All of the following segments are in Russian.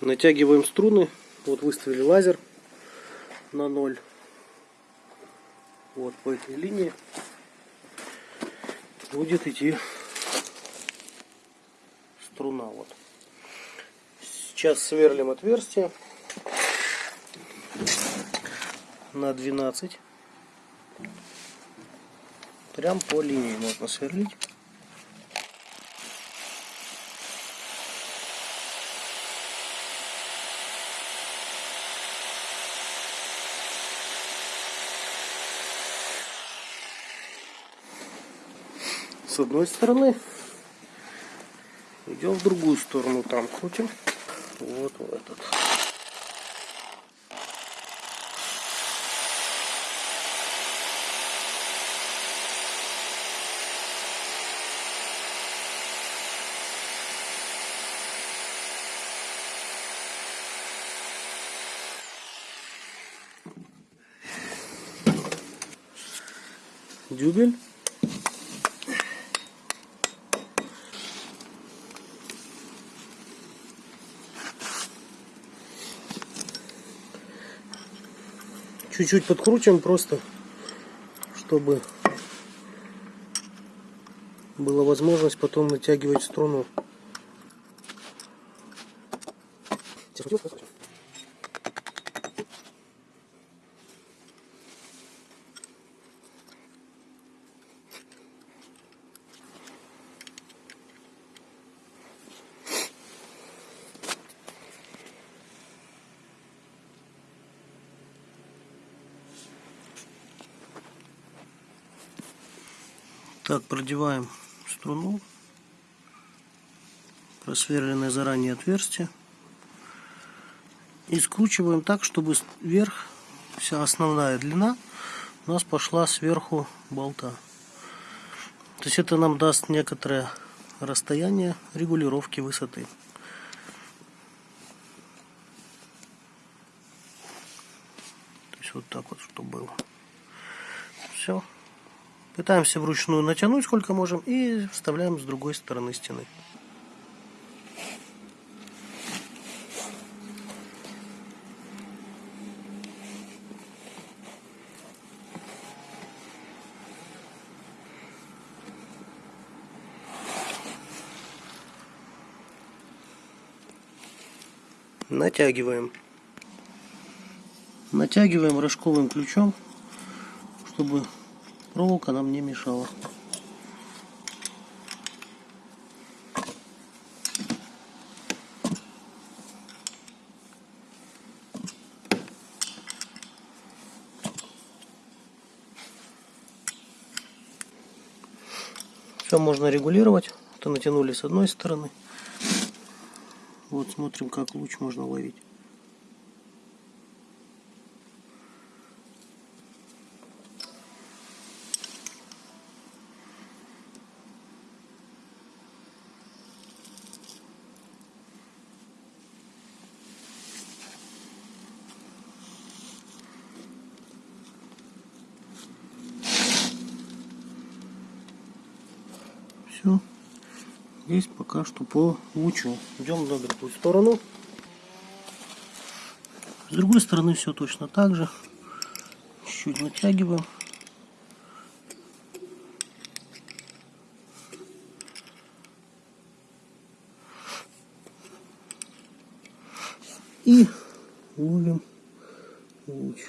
Натягиваем струны. Вот выставили лазер на ноль. Вот по этой линии будет идти струна. Вот. Сейчас сверлим отверстие на 12. Прям по линии можно сверлить. С одной стороны. Идем в другую сторону, там крутим. Вот в этот. дюбель чуть-чуть подкрутим просто, чтобы была возможность потом натягивать струну. Так, продеваем струну, просверленное заранее отверстие. И скручиваем так, чтобы вверх вся основная длина у нас пошла сверху болта. То есть это нам даст некоторое расстояние регулировки высоты. То есть вот так вот, чтобы было. Все. Пытаемся вручную натянуть сколько можем и вставляем с другой стороны стены. Натягиваем. Натягиваем рожковым ключом, чтобы проволока нам не мешала. Все можно регулировать. То натянули с одной стороны. Вот смотрим, как луч можно ловить. Все. Здесь пока что по лучу. Идем на другую сторону. С другой стороны все точно так же. Чуть-чуть натягиваем. И ловим луч.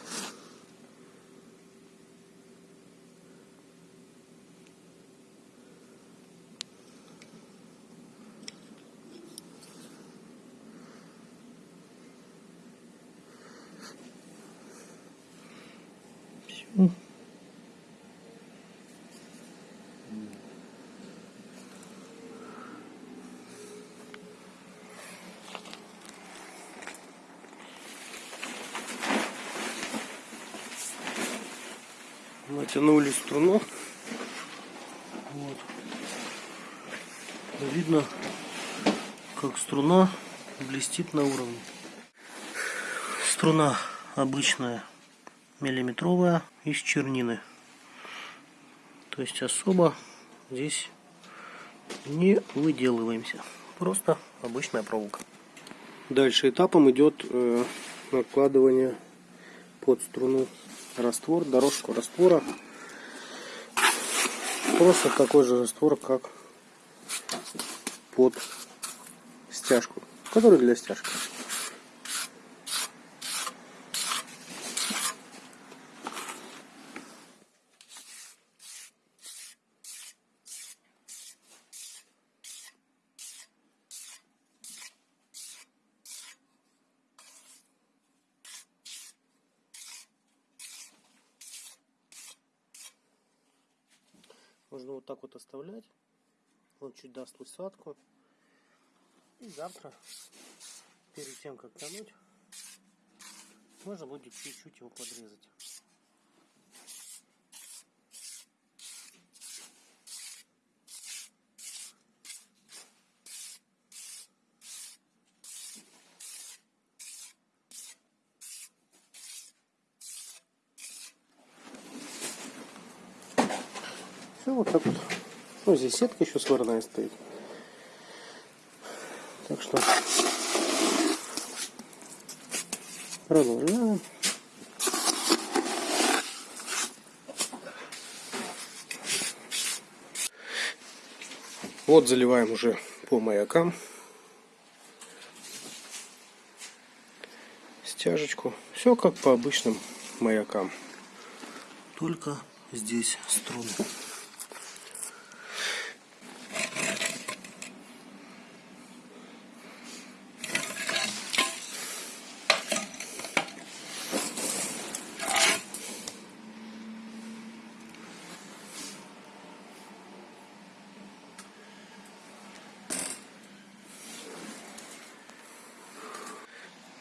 Натянули струну. Вот. Видно, как струна блестит на уровне. Струна обычная миллиметровая из чернины. То есть особо здесь не выделываемся. Просто обычная проволока. Дальше этапом идет э, накладывание под струну раствор, дорожку раствора. Просто такой же раствор, как под стяжку, который для стяжки. Можно вот так вот оставлять. Он чуть даст усадку. И завтра, перед тем как тянуть, можно будет чуть-чуть его подрезать. Ну, здесь сетка еще сварная стоит. Так что продолжаем. Вот заливаем уже по маякам стяжечку. Все как по обычным маякам. Только здесь струны.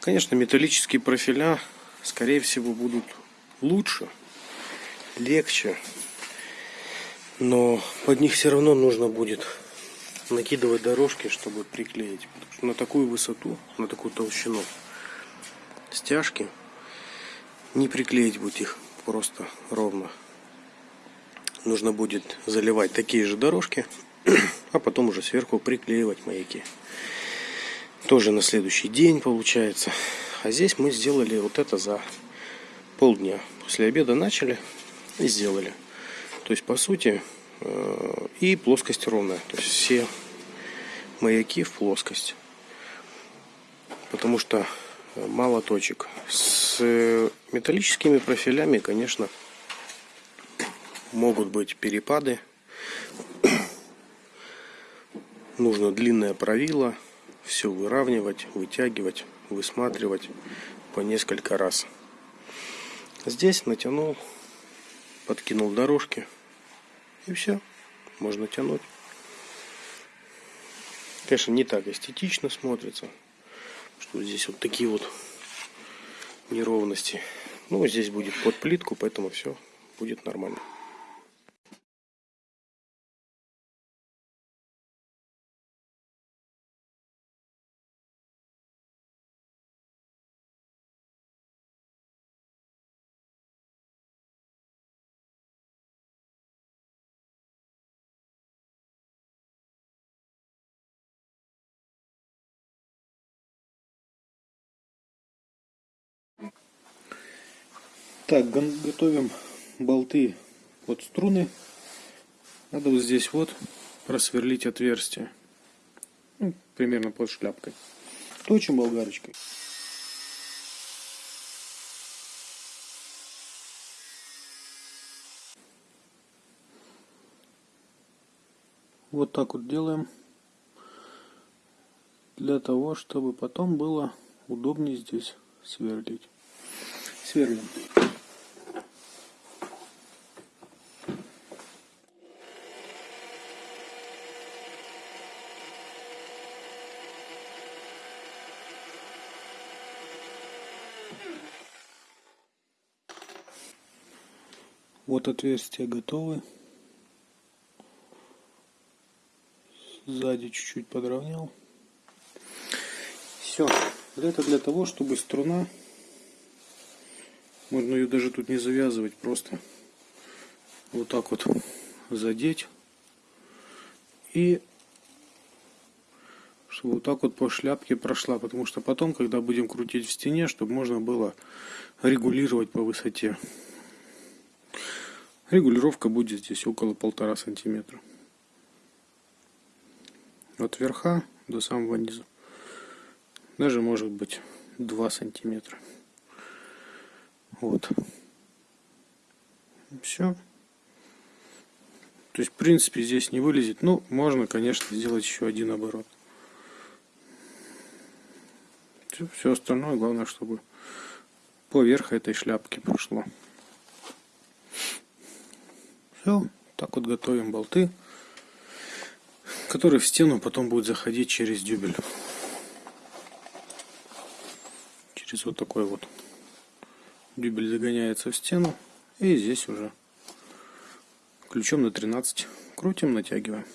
Конечно, металлические профиля, скорее всего, будут лучше, легче. Но под них все равно нужно будет накидывать дорожки, чтобы приклеить. Потому что на такую высоту, на такую толщину стяжки не приклеить будет их просто ровно. Нужно будет заливать такие же дорожки, а потом уже сверху приклеивать маяки тоже на следующий день получается. А здесь мы сделали вот это за полдня. После обеда начали и сделали. То есть, по сути, э, и плоскость ровная. То есть, все маяки в плоскость. Потому что мало точек. С металлическими профилями, конечно, могут быть перепады. Нужно длинное правило – все выравнивать, вытягивать, высматривать по несколько раз. Здесь натянул, подкинул дорожки и все, можно тянуть. Конечно, не так эстетично смотрится, что здесь вот такие вот неровности. Ну, здесь будет под плитку, поэтому все будет нормально. Так, готовим болты под струны. Надо вот здесь вот просверлить отверстие. Ну, примерно под шляпкой. Точим болгарочкой. Вот так вот делаем. Для того, чтобы потом было удобнее здесь сверлить. Сверлим. Вот отверстия готовы. Сзади чуть-чуть подровнял. Все. Это для того, чтобы струна, можно ее даже тут не завязывать, просто вот так вот задеть. И чтобы вот так вот по шляпке прошла, потому что потом, когда будем крутить в стене, чтобы можно было регулировать по высоте. Регулировка будет здесь около полтора сантиметра. От верха до самого низа. Даже может быть 2 сантиметра. Вот. Все. То есть, в принципе, здесь не вылезет. Ну, можно, конечно, сделать еще один оборот. Все, остальное, главное, чтобы поверх этой шляпки прошло. Все, так вот готовим болты, которые в стену потом будут заходить через дюбель. Через вот такой вот дюбель загоняется в стену. И здесь уже ключом на 13 крутим, натягиваем.